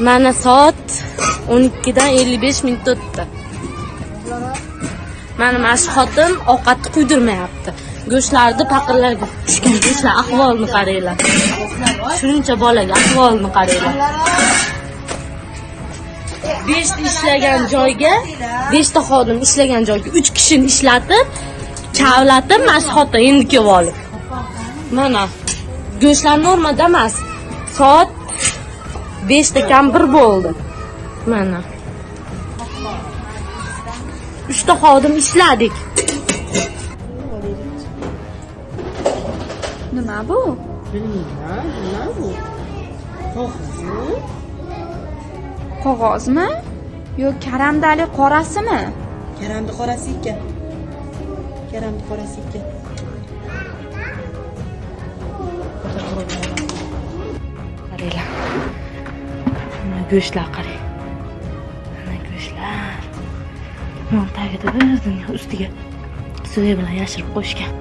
mana soat 12dan 55 minut o'tdi. Mana mana shu xotin ovqatni quydirmayapti. Go'shtlarni paqirlarga tushgan go'shtlar ahvolini qaranglar. Shuncha bolaga ahvolini qaranglar. Beshta ishlagan joyga beshta xodim ishlagan joyga uch kishini ishlatib kavlatib mana shu xotin endi kelib olib. Mana go'shtlar normada emas. Soat beshda kam bir bo'ldi. Mana. Uchta xodim ishladik. Nima bu? Bilmayman nima bu qog'ozmi? Yo karamdali qorasimi? Karamni qorasi ekan. Karamni qorasi ekan mana go'shtlar qarang. Mana go'shtlar. Non tagida bir dunyo ustiga soya bilan yashirib qo'yishgan.